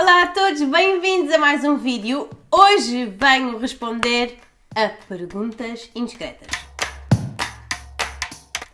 Olá a todos, bem-vindos a mais um vídeo. Hoje venho responder a perguntas indiscretas.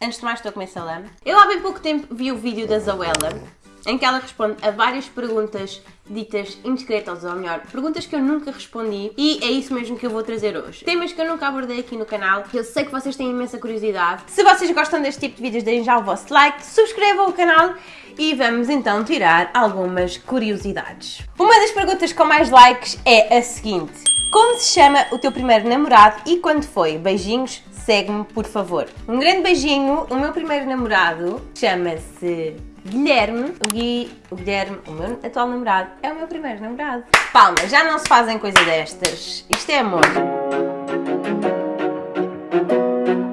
Antes de mais estou a comer salame. Eu há bem pouco tempo vi o vídeo da Zoella em que ela responde a várias perguntas ditas indiscretas, ou melhor, perguntas que eu nunca respondi e é isso mesmo que eu vou trazer hoje. Temas que eu nunca abordei aqui no canal, eu sei que vocês têm imensa curiosidade. Se vocês gostam deste tipo de vídeos, deem já o vosso like, subscrevam o canal e vamos então tirar algumas curiosidades. Uma das perguntas com mais likes é a seguinte. Como se chama o teu primeiro namorado e quando foi? Beijinhos, segue-me por favor. Um grande beijinho, o meu primeiro namorado chama-se Guilherme, o, Gui, o Guilherme, o meu atual namorado, é o meu primeiro namorado. Palma, já não se fazem coisa destas. Isto é amor.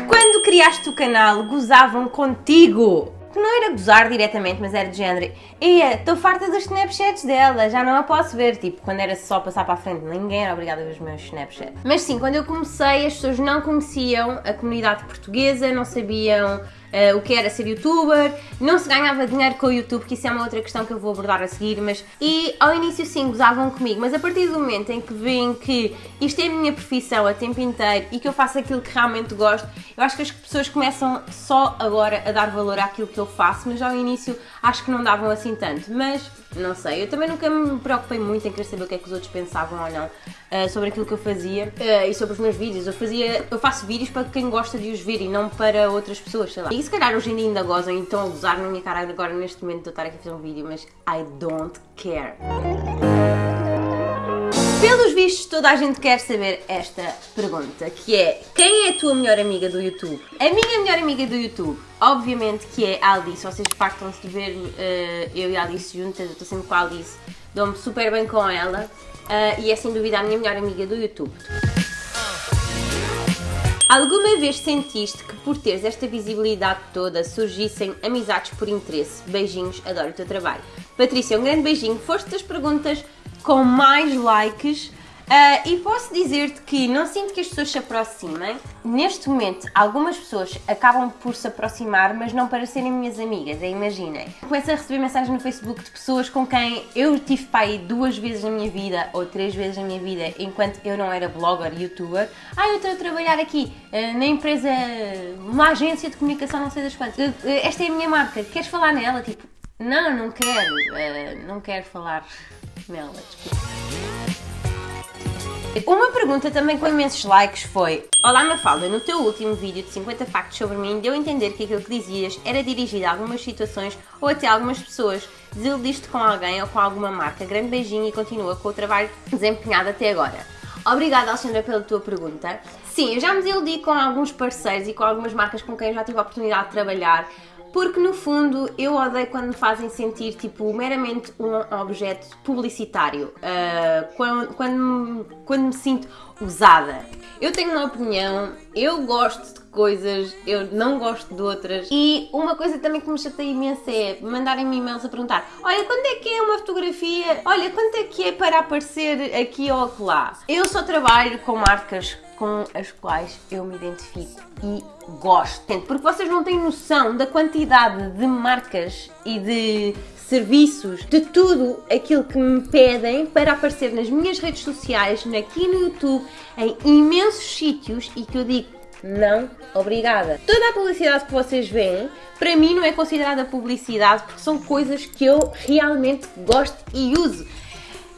Quando criaste o canal, gozavam contigo que não era gozar diretamente, mas era de género Ia, estou farta dos Snapchats dela, já não a posso ver, tipo, quando era só passar para a frente, ninguém era obrigado a ver os meus Snapchats. Mas sim, quando eu comecei, as pessoas não conheciam a comunidade portuguesa, não sabiam uh, o que era ser youtuber, não se ganhava dinheiro com o YouTube, que isso é uma outra questão que eu vou abordar a seguir, mas... E ao início sim, gozavam comigo, mas a partir do momento em que veem que isto é a minha profissão a tempo inteiro e que eu faço aquilo que realmente gosto, eu acho que as pessoas começam só agora a dar valor àquilo que eu faço, mas ao início acho que não davam assim tanto, mas não sei, eu também nunca me preocupei muito em querer saber o que é que os outros pensavam ou não uh, sobre aquilo que eu fazia uh, e sobre os meus vídeos. Eu, fazia, eu faço vídeos para quem gosta de os ver e não para outras pessoas, sei lá. E se calhar hoje em dia ainda gozam e estão a gozar na minha cara agora neste momento de eu estar aqui a fazer um vídeo, mas I don't care. Vistos, toda a gente quer saber esta pergunta, que é quem é a tua melhor amiga do YouTube? A minha melhor amiga do YouTube, obviamente que é a Alice, vocês fartam-se de ver uh, eu e a Alice juntas, eu estou sempre com a Alice, dou-me super bem com ela uh, e é sem dúvida a minha melhor amiga do YouTube. Alguma vez sentiste que por teres esta visibilidade toda surgissem amizades por interesse? Beijinhos, adoro o teu trabalho. Patrícia, um grande beijinho. Foste das perguntas com mais likes Uh, e posso dizer-te que não sinto que as pessoas se aproximem. Neste momento, algumas pessoas acabam por se aproximar, mas não para serem minhas amigas, imaginem. Começo a receber mensagens no Facebook de pessoas com quem eu tive pai duas vezes na minha vida, ou três vezes na minha vida, enquanto eu não era blogger, youtuber. Ah, eu estou a trabalhar aqui uh, na empresa, uma agência de comunicação, não sei das quantas. Uh, esta é a minha marca, queres falar nela? Tipo, não, não quero, não quero falar nela, desculpa. Uma pergunta também com imensos likes foi Olá Mafalda, no teu último vídeo de 50 factos sobre mim deu a entender que aquilo que dizias era dirigido a algumas situações ou até a algumas pessoas. Desiludiste com alguém ou com alguma marca. Grande beijinho e continua com o trabalho desempenhado até agora. Obrigada Alexandra pela tua pergunta. Sim, eu já me desiludi com alguns parceiros e com algumas marcas com quem eu já tive a oportunidade de trabalhar porque no fundo eu odeio quando me fazem sentir tipo meramente um objeto publicitário, uh, quando, quando, quando me sinto usada. Eu tenho uma opinião, eu gosto de coisas, eu não gosto de outras e uma coisa também que me chateia imenso é mandarem-me e-mails a perguntar olha, quando é que é uma fotografia? Olha, quanto é que é para aparecer aqui ou acolá? Eu só trabalho com marcas com as quais eu me identifico e gosto. Porque vocês não têm noção da quantidade de marcas e de serviços, de tudo aquilo que me pedem para aparecer nas minhas redes sociais, aqui no YouTube, em imensos sítios e que eu digo não, obrigada. Toda a publicidade que vocês veem, para mim não é considerada publicidade porque são coisas que eu realmente gosto e uso.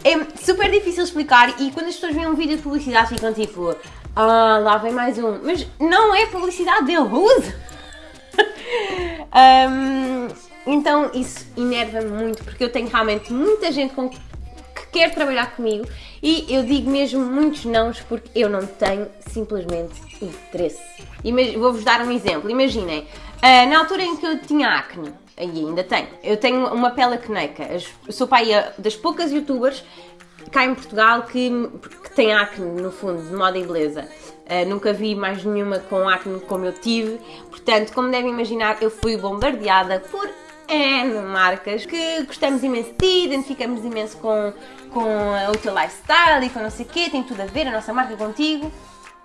É super difícil explicar e quando as pessoas veem um vídeo de publicidade ficam tipo ah, lá vem mais um. Mas não é publicidade dele, usa! um, então isso enerva-me muito porque eu tenho realmente muita gente com que quer trabalhar comigo e eu digo mesmo muitos nãos porque eu não tenho simplesmente interesse. Vou-vos dar um exemplo. Imaginem, uh, na altura em que eu tinha acne, e ainda tenho, eu tenho uma pele acneica. Sou pai das poucas youtubers cá em Portugal que, que tem acne, no fundo, de moda e beleza. Uh, nunca vi mais nenhuma com acne como eu tive, portanto, como devem imaginar, eu fui bombardeada por N marcas que gostamos imenso de ti, identificamos imenso com, com o teu lifestyle e com não sei o quê, tem tudo a ver, a nossa marca contigo.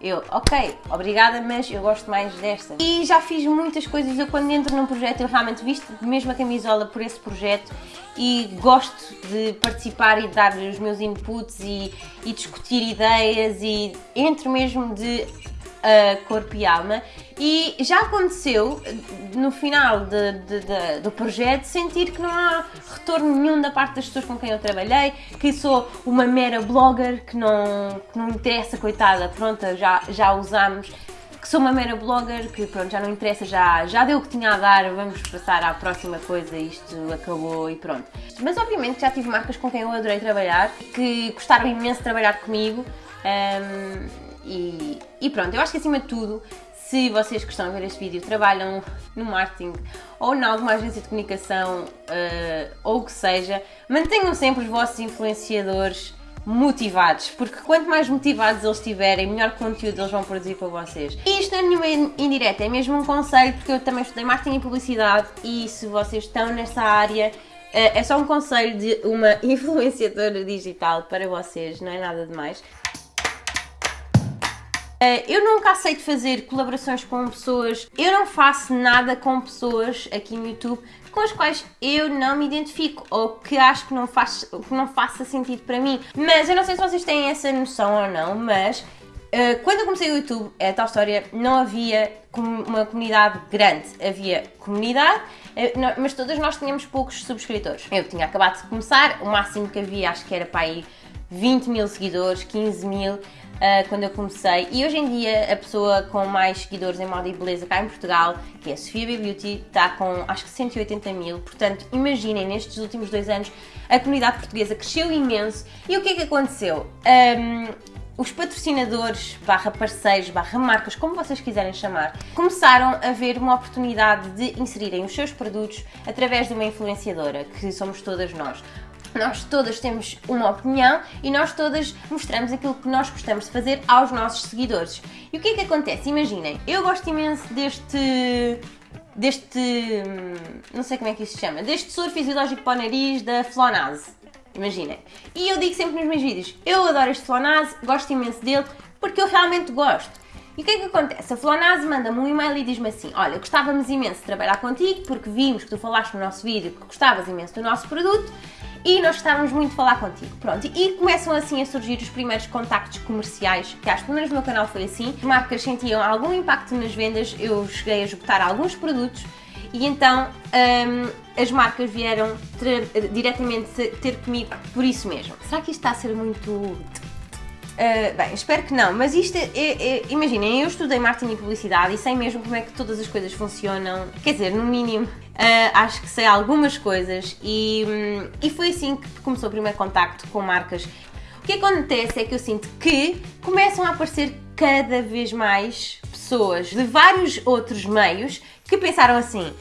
Eu, ok, obrigada, mas eu gosto mais desta. E já fiz muitas coisas. Eu, quando entro num projeto, eu realmente visto mesmo a camisola por esse projeto e gosto de participar e dar os meus inputs e, e discutir ideias e entro mesmo de corpo e alma. E já aconteceu no final de, de, de, do projeto sentir que não há retorno nenhum da parte das pessoas com quem eu trabalhei, que sou uma mera blogger que não, que não interessa, coitada, pronto, já, já usamos que sou uma mera blogger, que pronto, já não interessa, já, já deu o que tinha a dar, vamos passar à próxima coisa, isto acabou e pronto. Mas obviamente já tive marcas com quem eu adorei trabalhar, que gostaram imenso de trabalhar comigo. Um, e, e pronto, eu acho que acima de tudo, se vocês que estão a ver este vídeo trabalham no marketing ou em alguma agência de comunicação uh, ou o que seja, mantenham sempre os vossos influenciadores motivados, porque quanto mais motivados eles estiverem, melhor conteúdo eles vão produzir para vocês. E isto não é nenhuma indireta, é mesmo um conselho, porque eu também estudei marketing e publicidade e se vocês estão nessa área, eh, é só um conselho de uma influenciadora digital para vocês, não é nada demais. Uh, eu nunca aceito fazer colaborações com pessoas, eu não faço nada com pessoas aqui no YouTube com as quais eu não me identifico ou que acho que não, faz, que não faça sentido para mim. Mas eu não sei se vocês têm essa noção ou não, mas uh, quando eu comecei o YouTube, é tal história, não havia uma comunidade grande. Havia comunidade, mas todas nós tínhamos poucos subscritores. Eu tinha acabado de começar, o máximo que havia acho que era para aí 20 mil seguidores, 15 mil uh, quando eu comecei. E hoje em dia a pessoa com mais seguidores em moda e beleza cá em Portugal, que é a Sofia B Beauty, está com acho que 180 mil. Portanto, imaginem, nestes últimos dois anos a comunidade portuguesa cresceu imenso. E o que é que aconteceu? Um, os patrocinadores, barra parceiros, barra marcas, como vocês quiserem chamar, começaram a ver uma oportunidade de inserirem os seus produtos através de uma influenciadora, que somos todas nós. Nós todas temos uma opinião e nós todas mostramos aquilo que nós gostamos de fazer aos nossos seguidores. E o que é que acontece? Imaginem, eu gosto imenso deste deste. não sei como é que isso se chama, deste soro fisiológico para o nariz da Flonase. Imaginem. E eu digo sempre nos meus vídeos: eu adoro este Flonase, gosto imenso dele porque eu realmente gosto. E o que é que acontece? A Flonase manda-me um e-mail e diz-me assim: Olha, gostávamos imenso de trabalhar contigo porque vimos que tu falaste no nosso vídeo que gostavas imenso do nosso produto e nós estávamos muito a falar contigo. Pronto, e começam assim a surgir os primeiros contactos comerciais, que acho que pelo menos no meu canal foi assim. As marcas sentiam algum impacto nas vendas, eu cheguei a esgotar alguns produtos e então um, as marcas vieram diretamente ter comigo por isso mesmo. Será que isto está a ser muito Uh, bem, espero que não, mas isto é, é, é, Imaginem, eu estudei marketing e publicidade e sei mesmo como é que todas as coisas funcionam. Quer dizer, no mínimo, uh, acho que sei algumas coisas e, um, e foi assim que começou o primeiro contacto com marcas. O que acontece é que eu sinto que começam a aparecer cada vez mais pessoas de vários outros meios que pensaram assim: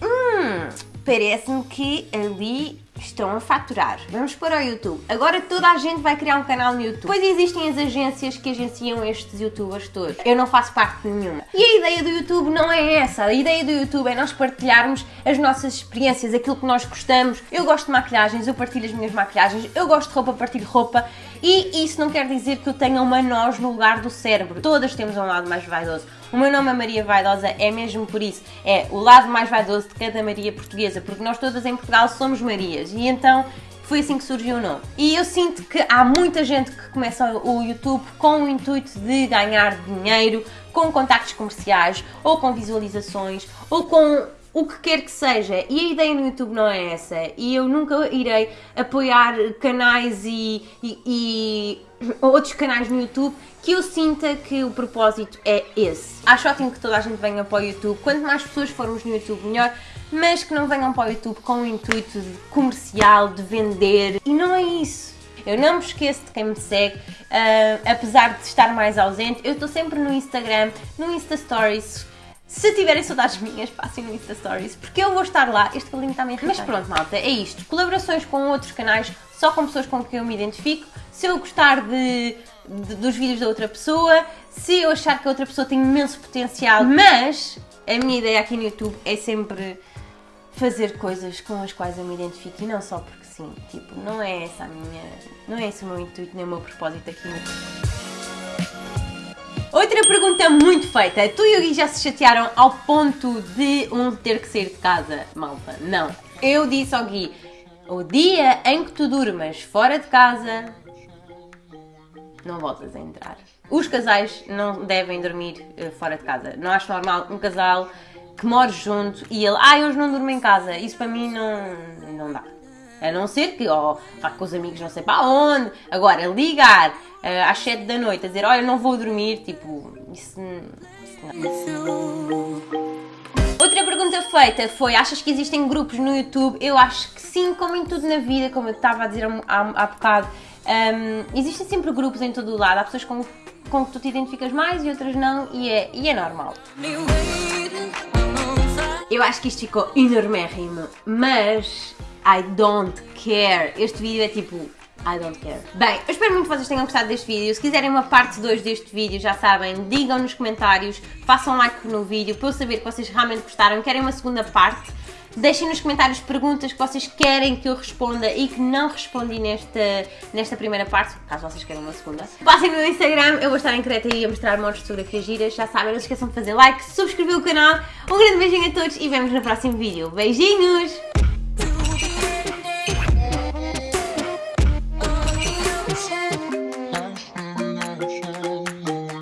hum, parece-me que ali estão a faturar. Vamos para o YouTube. Agora toda a gente vai criar um canal no YouTube. Depois existem as agências que agenciam estes youtubers todos. Eu não faço parte de nenhuma. E a ideia do YouTube não é essa. A ideia do YouTube é nós partilharmos as nossas experiências, aquilo que nós gostamos. Eu gosto de maquilhagens, eu partilho as minhas maquilhagens. Eu gosto de roupa, partilho roupa. E isso não quer dizer que eu tenha uma nós no lugar do cérebro. Todas temos um lado mais vaidoso. O meu nome é Maria Vaidosa, é mesmo por isso. É o lado mais vaidoso de cada Maria portuguesa, porque nós todas em Portugal somos Marias. E então foi assim que surgiu o nome. E eu sinto que há muita gente que começa o YouTube com o intuito de ganhar dinheiro, com contactos comerciais, ou com visualizações, ou com o que quer que seja. E a ideia no YouTube não é essa. E eu nunca irei apoiar canais e, e, e outros canais no YouTube que eu sinta que o propósito é esse. Acho ótimo que toda a gente venha para o YouTube. Quanto mais pessoas formos no YouTube, melhor. Mas que não venham para o YouTube com o intuito de comercial, de vender. E não é isso. Eu não me esqueço de quem me segue, uh, apesar de estar mais ausente. Eu estou sempre no Instagram, no Insta Stories se tiverem saudades minhas, passem no Insta Stories, porque eu vou estar lá. Este cabelinho está meio Mas pronto, malta, é isto. Colaborações com outros canais, só com pessoas com quem eu me identifico. Se eu gostar de, de, dos vídeos da outra pessoa, se eu achar que a outra pessoa tem imenso potencial, mas a minha ideia aqui no YouTube é sempre fazer coisas com as quais eu me identifico e não só porque sim. Tipo, não é essa a minha. Não é esse o meu intuito nem o meu propósito aqui Outra pergunta muito feita. Tu e o Gui já se chatearam ao ponto de um ter que sair de casa, malta? Não. Eu disse ao Gui, o dia em que tu durmas fora de casa, não voltas a entrar. Os casais não devem dormir uh, fora de casa. Não acho normal um casal que more junto e ele, ah, hoje não durmo em casa. Isso para mim não, não dá. A não ser que, ó, oh, vá com os amigos não sei para onde. Agora, ligar uh, às 7 da noite a dizer, olha, não vou dormir, tipo, isso, isso não. Outra pergunta feita foi: achas que existem grupos no YouTube? Eu acho que sim, como em tudo na vida, como eu estava a dizer há, há bocado. Um, existem sempre grupos em todo o lado. Há pessoas com, com que tu te identificas mais e outras não, e é, e é normal. Eu acho que isto ficou enormérrimo, mas I don't care. Este vídeo é tipo I don't care. Bem, eu espero muito que vocês tenham gostado deste vídeo. Se quiserem uma parte 2 deste vídeo, já sabem, digam nos comentários, façam like no vídeo para eu saber que vocês realmente gostaram, querem uma segunda parte. Deixem nos comentários perguntas que vocês querem que eu responda e que não respondi nesta, nesta primeira parte, caso vocês queiram uma segunda. Passem no Instagram, eu vou estar em Creta e a mostrar montes de fotografias giras, já sabem, não se esqueçam de fazer like, subscrever o canal. Um grande beijinho a todos e vemos no próximo vídeo. Beijinhos!